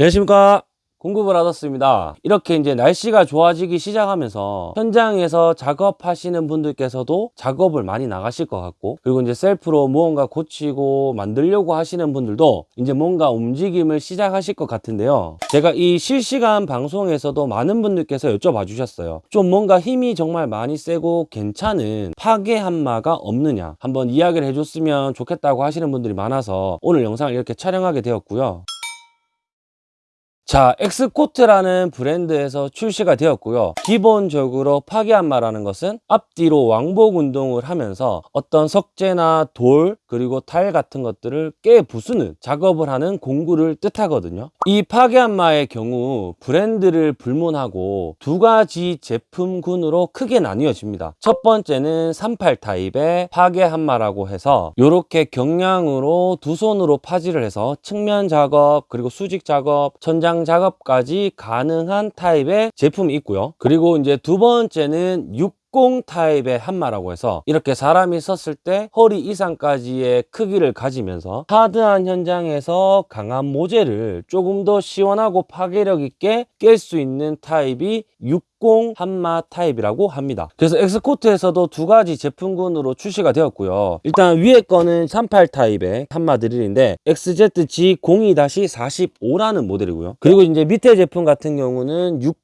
안녕하십니까. 공급을 하셨습니다. 이렇게 이제 날씨가 좋아지기 시작하면서 현장에서 작업하시는 분들께서도 작업을 많이 나가실 것 같고 그리고 이제 셀프로 무언가 고치고 만들려고 하시는 분들도 이제 뭔가 움직임을 시작하실 것 같은데요. 제가 이 실시간 방송에서도 많은 분들께서 여쭤봐 주셨어요. 좀 뭔가 힘이 정말 많이 세고 괜찮은 파괴 한마가 없느냐? 한번 이야기를 해줬으면 좋겠다고 하시는 분들이 많아서 오늘 영상을 이렇게 촬영하게 되었고요 자, 엑스코트라는 브랜드에서 출시가 되었고요. 기본적으로 파괴한마라는 것은 앞뒤로 왕복 운동을 하면서 어떤 석재나 돌 그리고 타일 같은 것들을 깨 부수는 작업을 하는 공구를 뜻하거든요. 이 파괴한마의 경우 브랜드를 불문하고 두 가지 제품군으로 크게 나뉘어집니다. 첫 번째는 38 타입의 파괴한마라고 해서 이렇게 경량으로 두 손으로 파지를 해서 측면 작업 그리고 수직 작업, 천장 작업까지 가능한 타입의 제품이 있고요. 그리고 이제 두 번째는 60 타입의 한마라고 해서 이렇게 사람이 섰을 때 허리 이상까지의 크기를 가지면서 hard한 현장에서 강한 모재를 조금 더 시원하고 파괴력 있게 깰 수 있는 타입이 60 한마 타입이라고 합니다. 그래서 엑스코트에서도 두 가지 제품군으로 출시가 되었고요. 일단 위에 거는 38 타입의 한마 드릴인데 XZG02-45라는 모델이고요. 그리고 이제 밑에 제품 같은 경우는 60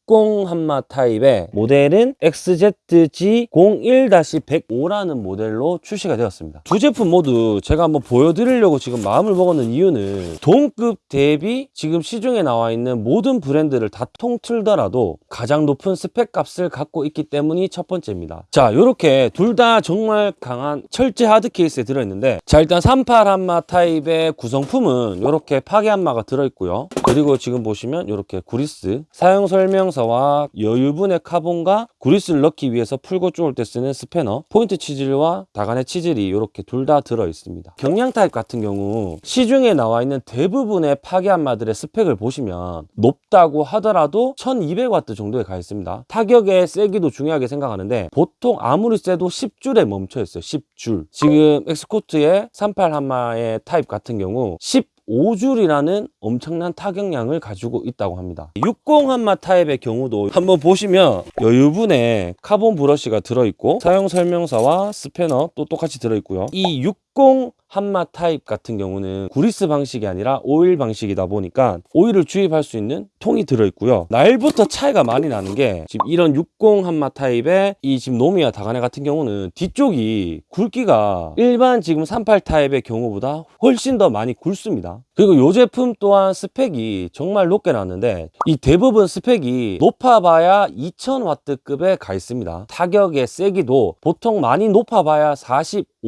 한마 타입의 모델은 XZG01-105라는 모델로 출시가 되었습니다. 두 제품 모두 제가 한번 보여드리려고 지금 마음을 먹었는 이유는 동급 대비 지금 시중에 나와 있는 모든 브랜드를 다 통틀더라도 가장 높은 스펙 값을 갖고 있기 때문이 첫 번째입니다. 자, 이렇게 둘 다 정말 강한 철제 hard 케이스에 들어있는데 자, 일단 38 한마 타입의 구성품은 이렇게 파괴 한마가 들어있고요. 그리고 지금 보시면 이렇게 구리스 사용 설명서와 여유분의 카본과 구리스를 넣기 위해서 풀고 쪼을 때 쓰는 스패너 포인트 chisel과 다가네 chisel이 이렇게 둘 다 들어 있습니다. 경량 타입 같은 경우 시중에 나와 있는 대부분의 파괴 한마들의 스펙을 보시면 높다고 하더라도 1200W 정도에 가 있습니다. 타격의 세기도 중요하게 생각하는데 보통 아무리 세도 10줄에 멈춰 있어요. 10줄. 지금 엑스코트의 38 한마의 타입 같은 경우 10 5줄이라는 엄청난 타격량을 가지고 있다고 합니다. 60 한마 타입의 경우도 한번 보시면 여유분에 카본 브러쉬가 들어있고 사용 설명서와 스패너 또 똑같이 들어있고요. 이 60 한마 타입 같은 경우는 구리스 방식이 아니라 오일 방식이다 보니까 오일을 주입할 수 있는 통이 들어있고요. 날부터 차이가 많이 나는 게 지금 이런 60 한마 타입의 이 지금 노미와 다가네 같은 경우는 뒤쪽이 굵기가 일반 지금 38 타입의 경우보다 훨씬 더 많이 굵습니다. 그리고 이 제품 또한 스펙이 정말 높게 나왔는데 이 대부분 스펙이 높아봐야 2000W급에 가 있습니다. 타격의 세기도 보통 많이 높아봐야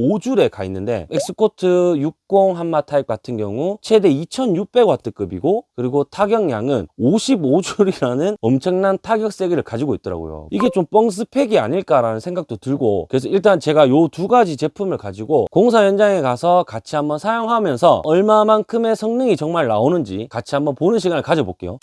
45줄에 가 있는데 엑스코트 60 한마 타입 같은 경우 최대 2600W급이고 그리고 타격량은 55줄이라는 엄청난 타격 세기를 가지고 있더라고요. 이게 좀 뻥 스펙이 아닐까라는 생각도 들고 그래서 일단 제가 요 두 가지 제품을 가지고 공사 현장에 가서 같이 한번 사용하면서 얼마만큼의 성능이 정말 나오는지 같이 한번 보는 시간을 가져볼게요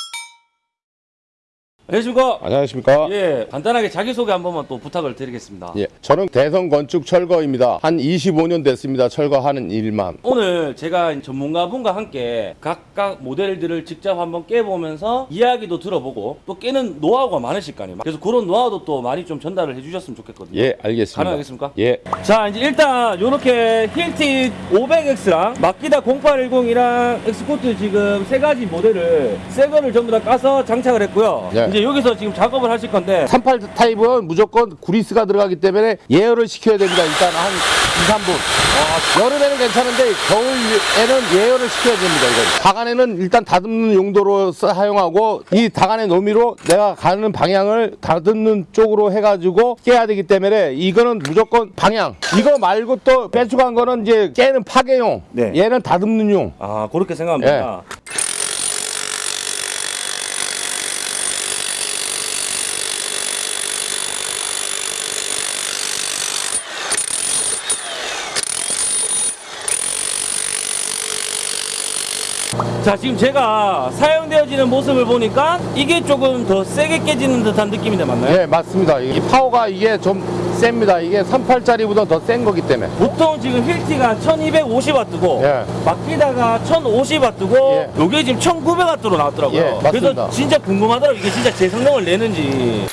안녕하십니까 안녕하십니까? 예 간단하게 자기소개 한 번만 또 부탁을 드리겠습니다 예, 저는 대성 건축 철거입니다. 한 25년 됐습니다. 철거하는 일만. 오늘 제가 전문가분과 함께 각각 모델들을 직접 한번 깨보면서 이야기도 들어보고 또 깨는 노하우가 많으실 거 아니에요 그래서 그런 노하우도 또 많이 좀 전달을 해주셨으면 좋겠거든요 예, 알겠습니다. 가능하겠습니까? 예, 자 이제 일단 요렇게 힐티 500X랑 마키다 0810이랑 엑스코트 지금 세 가지 모델을 새 거를 전부 다 까서 장착을 했고요 네. 이제 여기서 지금 작업을 하실 건데 38 타입은 무조건 구리스가 들어가기 때문에 예열을 시켜야 됩니다. 일단 한 2, 3분. 여름에는 괜찮은데 겨울에는 예열을 시켜야 됩니다. 이거. 다간에는 일단 다듬는 용도로 사용하고 이 다간의 노미로 내가 가는 방향을 다듬는 쪽으로 해가지고 깨야 되기 때문에 이거는 무조건 방향. 이거 말고 또 빼주간 거는 이제 깨는 파괴용. 네. 얘는 다듬는 용. 아 그렇게 생각하면 됩니다 자 지금 제가 사용되어지는 모습을 보니까 이게 조금 더 세게 깨지는 듯한 느낌인데 맞나요? 예, 맞습니다. 이 파워가 이게 좀 셉니다. 이게 38짜리보다 더 센 거기 때문에. 보통 지금 힐티가 1250W고 예. 막기다가 1050W고 예. 요게 지금 1900W로 나왔더라고요. 예, 맞습니다. 그래서 진짜 궁금하더라고요. 이게 진짜 제 성능을 내는지.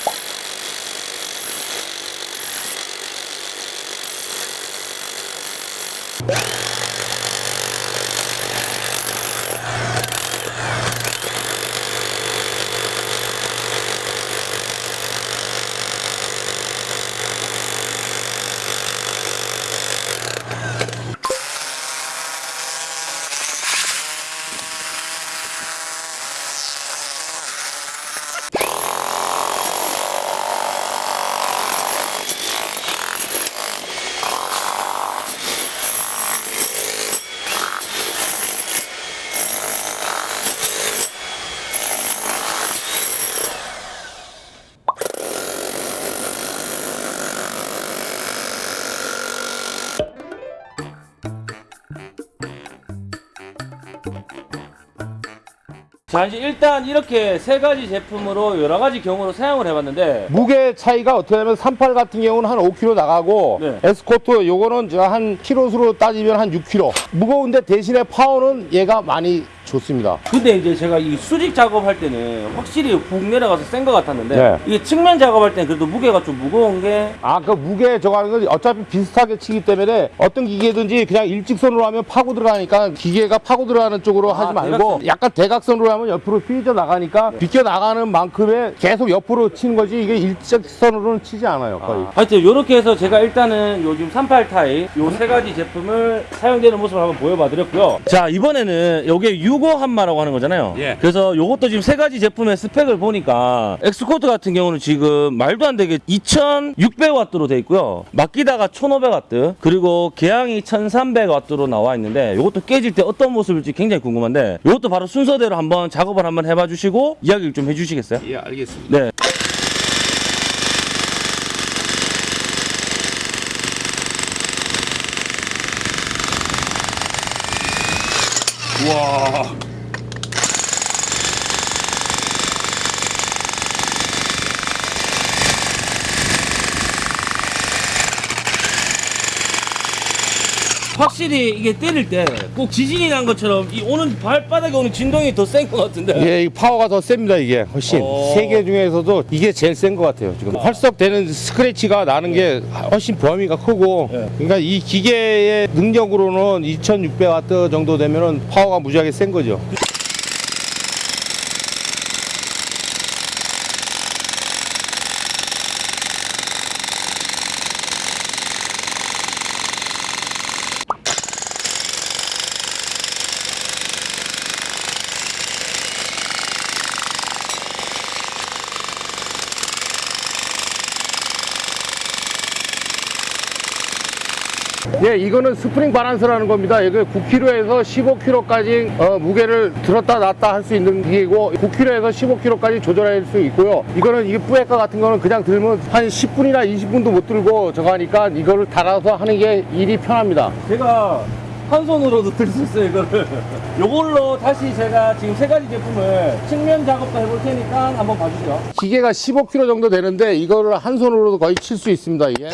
자 이제 일단 이렇게 세 가지 제품으로 여러 가지 경우로 사용을 해봤는데 무게 차이가 어떻게 하면 38 같은 경우는 한 5kg 나가고 네. 에스코트 요거는 제가 한 키로수로 따지면 한 6kg. 무거운데 대신에 파워는 얘가 많이 좋습니다. 근데 이제 제가 이 수직 작업할 때는 확실히 훅 내려가서 센 것 같았는데 네. 이게 측면 작업할 때는 그래도 무게가 좀 무거운 게 아, 그 무게 저거 하는 건 어차피 비슷하게 치기 때문에 어떤 기계든지 그냥 일직선으로 하면 파고 들어가니까 기계가 파고 들어가는 쪽으로 하지 말고 대각선. 약간 대각선으로 하면 옆으로 휘져 나가니까 비껴 나가는 만큼의 계속 옆으로 치는 거지 이게 일직선으로는 치지 않아요, 거의. 하여튼 이렇게 해서 제가 일단은 요즘 38 타입 요 세 가지 제품을 사용되는 모습을 한번 보여봐 드렸고요 자 이번에는 요게 60 한마라고 하는 거잖아요 예. 그래서 요것도 지금 세 가지 제품의 스펙을 보니까 엑스코트 같은 경우는 지금 말도 안 되게 2600W로 돼 있고요 마키다가 1500W 그리고 계양이 1300W로 나와 있는데 요것도 깨질 때 어떤 모습일지 굉장히 궁금한데 요것도 바로 순서대로 한번 작업을 한번 해봐 주시고 이야기를 좀 해주시겠어요? 예, 알겠습니다. 네 와. 확실히 이게 때릴 때 꼭 지진이 난 것처럼 이 오는 발바닥에 오는 진동이 더 센 것 같은데. 예, 이 파워가 더 셉니다, 이게. 훨씬. 어. 세개 중에서도 이게 제일 센 것 같아요, 지금. 활석되는 스크래치가 나는 게 훨씬 범위가 크고. 예. 그러니까 이 기계의 능력으로는 2600W 정도 되면은 파워가 무지하게 센 거죠. 예, 이거는 스프링 바란스라는 겁니다. 이거 9kg에서 15kg까지 어, 무게를 들었다 놨다 할 수 있는 기계고 9kg에서 15kg까지 조절할 수 있고요. 이거는 이게 뿌에까 같은 거는 그냥 들면 한 10분이나 20분도 못 들고 저거 하니까 이거를 달아서 하는 게 일이 편합니다. 제가 한 손으로도 들 수 있어요, 이거를. 요걸로 다시 제가 지금 세 가지 제품을 측면 작업도 해볼 테니까 한번 봐주세요. 기계가 15kg 정도 되는데 이거를 한 손으로도 거의 칠 수 있습니다. 이게.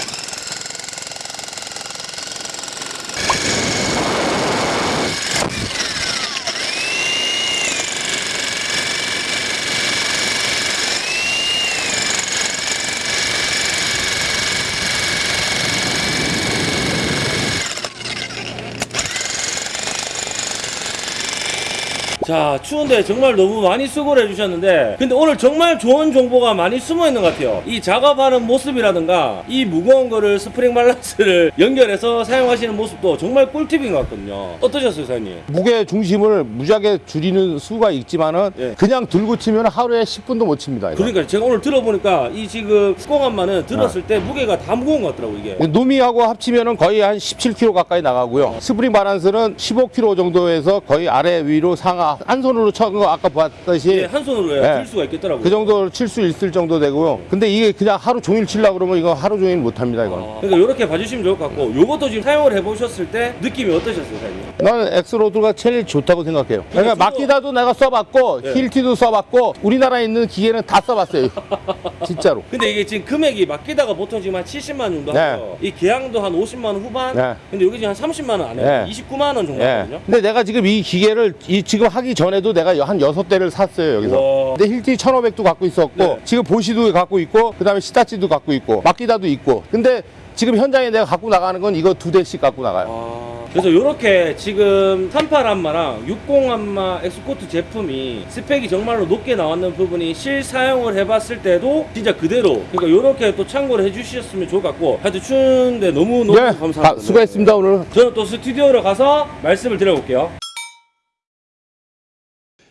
자, 추운데 정말 너무 많이 수고를 해주셨는데, 근데 오늘 정말 좋은 정보가 많이 숨어 있는 것 같아요. 이 작업하는 모습이라든가, 이 무거운 거를 스프링 밸런스를 연결해서 사용하시는 모습도 정말 꿀팁인 것 같거든요. 어떠셨어요, 사장님? 무게 중심을 무지하게 줄이는 수가 있지만은 예. 그냥 들고 치면 하루에 10분도 못 칩니다. 이거. 그러니까 제가 오늘 들어보니까 이 지금 육공한마는 들었을 때 무게가 다 무거운 것 같더라고, 이게. 노미하고 합치면은 거의 한 17kg 가까이 나가고요. 스프링 바란스는 15kg 정도에서 거의 아래 위로 상하 한 손으로 쳐거 아까 봤듯이 예, 한 손으로 네. 들 수가 있겠더라고요. 그 정도 칠수 있을 정도 되고요. 근데 이게 그냥 하루 종일 치려고 그러면 이거 하루 종일 못 합니다, 이건. 아, 그러니까 이렇게 봐주시면 좋을 것 같고 요것도 지금 사용을 해보셨을 때 느낌이 어떠셨어요, 사장님? 나는 엑스코트가 제일 좋다고 생각해요. 그러니까 마키다도 내가 써봤고 네. 힐티도 써봤고 우리나라에 있는 기계는 다 써봤어요. 진짜로. 근데 이게 지금 금액이 마키다가 보통 지금 한 70만 원 정도 네. 하고요. 이 계양도 한 50만 원 후반. 네. 근데 여기 지금 한 30만 원 안 해요. 네. 29만 원 정도 예. 하거든요. 근데 내가 지금 이 기계를 이 지금 하기 전에도 내가 한 여섯 대를 샀어요 여기서. 와. 근데 힐티 1500도 갖고 있었고 네. 지금 보쉬도 갖고 있고 그 다음에 히타치도 갖고 있고 마키다도 있고. 근데 지금 현장에 내가 갖고 나가는 건 이거 두 대씩 갖고 나가요. 아, 그래서 이렇게 지금 38 한마랑 60 한마 엑스코트 제품이 스펙이 정말로 높게 나왔는 부분이 실사용을 해봤을 때도 진짜 그대로 그러니까 이렇게 또 참고를 해주셨으면 좋을 것 같고 하여튼 추운데 너무 너무 네, 감사합니다. 다 수고했습니다 오늘. 저는 또 스튜디오로 가서 말씀을 드려볼게요.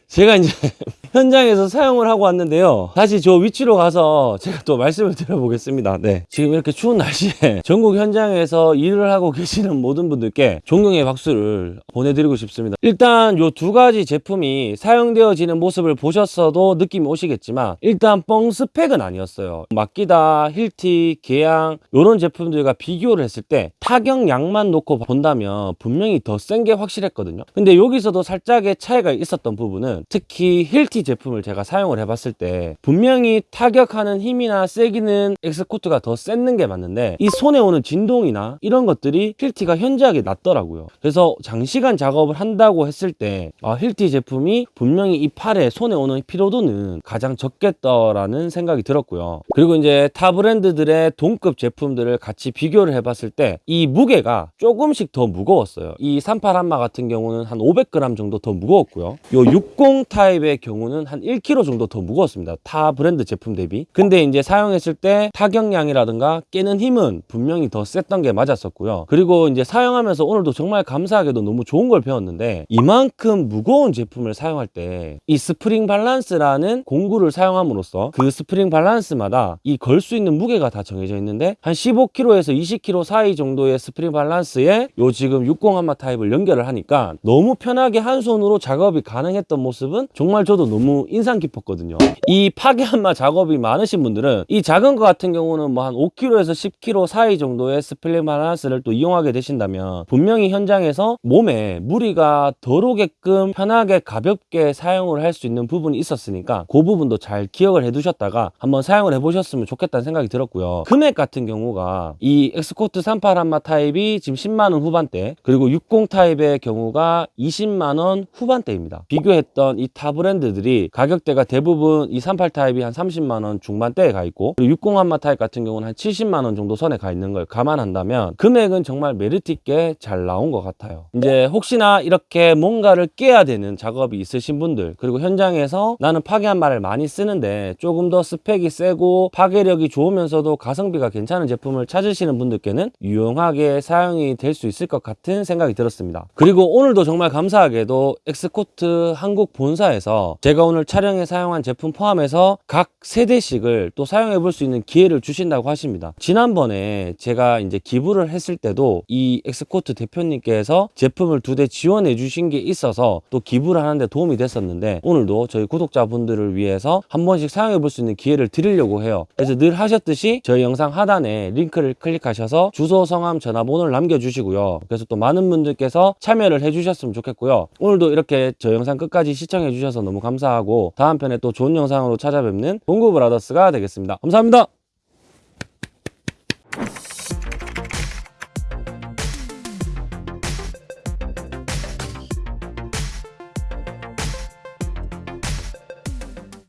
제가 이제 현장에서 사용을 하고 왔는데요. 다시 저 위치로 가서 제가 또 말씀을 드려보겠습니다. 네. 지금 이렇게 추운 날씨에 전국 현장에서 일을 하고 계시는 모든 분들께 존경의 박수를 보내드리고 싶습니다. 일단 요 두 가지 제품이 사용되어지는 모습을 보셨어도 느낌이 오시겠지만 일단 뻥 스펙은 아니었어요. 마키다, 힐티, 계양 요런 제품들과 비교를 했을 때 타격량만 놓고 본다면 분명히 더 센 게 확실했거든요. 근데 여기서도 살짝의 차이가 있었던 부분은 특히 힐티 제품을 제가 사용을 해봤을 때 분명히 타격하는 힘이나 세기는 엑스코트가 더 셌는 게 맞는데 이 손에 오는 진동이나 이런 것들이 힐티가 현저하게 낮더라고요. 그래서 장시간 작업을 한다고 했을 때 아, 힐티 제품이 분명히 이 팔에 손에 오는 피로도는 가장 적겠다라는 생각이 들었고요. 그리고 이제 타 브랜드들의 동급 제품들을 같이 비교를 해봤을 때 이 무게가 조금씩 더 무거웠어요. 이 38 한마 같은 경우는 한 500g 정도 더 무거웠고요. 요60 타입의 경우는 한 1kg 정도 더 무거웠습니다. 타 브랜드 제품 대비. 근데 이제 사용했을 때 타격량이라든가 깨는 힘은 분명히 더 셌던 게 맞았었고요. 그리고 이제 사용하면서 오늘도 정말 감사하게도 너무 좋은 걸 배웠는데 이만큼 무거운 제품을 사용할 때 이 스프링 밸런스라는 공구를 사용함으로써 그 스프링 밸런스마다 이 걸 수 있는 무게가 다 정해져 있는데 한 15kg에서 20kg 사이 정도의 스프링 밸런스에 요 지금 60 한마 타입을 연결을 하니까 너무 편하게 한 손으로 작업이 가능했던 모습은 정말 저도 너무 인상 깊었거든요. 이 파괴 한마 작업이 많으신 분들은 이 작은 거 같은 경우는 뭐 한 5kg에서 10kg 사이 정도의 스프링 밸런스를 또 이용하게 되신다면 분명히 현장에서 몸에 무리가 덜 오게끔 편하게 가볍게 사용을 할 수 있는 부분이 있었으니까 그 부분도 잘 기억을 해 두셨다가 한번 사용을 해 보셨으면 좋겠다는 생각이 들었고요. 금액 같은 경우가 이 엑스코트 38 한마 타입이 지금 10만 원 후반대 그리고 60 타입의 경우가 20만 원 후반대입니다. 비교했던 이 타 브랜드들이 가격대가 대부분 이38 타입이 한 30만 원 중반대에 가 있고 그리고 60 한마 타입 같은 경우는 한 70만 원 정도 선에 가 있는 걸 감안한다면 금액은 정말 메리트 있게 잘 나온 것 같아요. 이제 혹시나 이렇게 뭔가를 깨야 되는 작업이 있으신 분들 그리고 현장에서 나는 파괴 한마를 많이 쓰는데 조금 더 스펙이 세고 파괴력이 좋으면서도 가성비가 괜찮은 제품을 찾으시는 분들께는 유용하게 사용이 될 수 있을 것 같은 생각이 들었습니다. 그리고 오늘도 정말 감사하게도 엑스코트 한국 본사에서 제가 오늘 촬영에 사용한 제품 포함해서 각 세 대씩을 또 사용해 볼 수 있는 기회를 주신다고 하십니다. 지난번에 제가 이제 기부를 했을 때도 이 엑스코트 대표님께서 제품을 두 대 지원해 주신 게 있어서 또 기부를 하는데 도움이 됐었는데 오늘도 저희 구독자분들을 위해서 한 번씩 사용해 볼 수 있는 기회를 드리려고 해요. 그래서 늘 하셨듯이 저희 영상 하단에 링크를 클릭하셔서 주소, 성함, 전화번호를 남겨주시고요. 그래서 또 많은 분들께서 참여를 해주셨으면 좋겠고요. 오늘도 이렇게 저 영상 끝까지 시청해 주셔서 너무 감사하고 다음 편에 또 좋은 영상으로 찾아뵙는 봉구 브라더스가 되겠습니다. 감사합니다.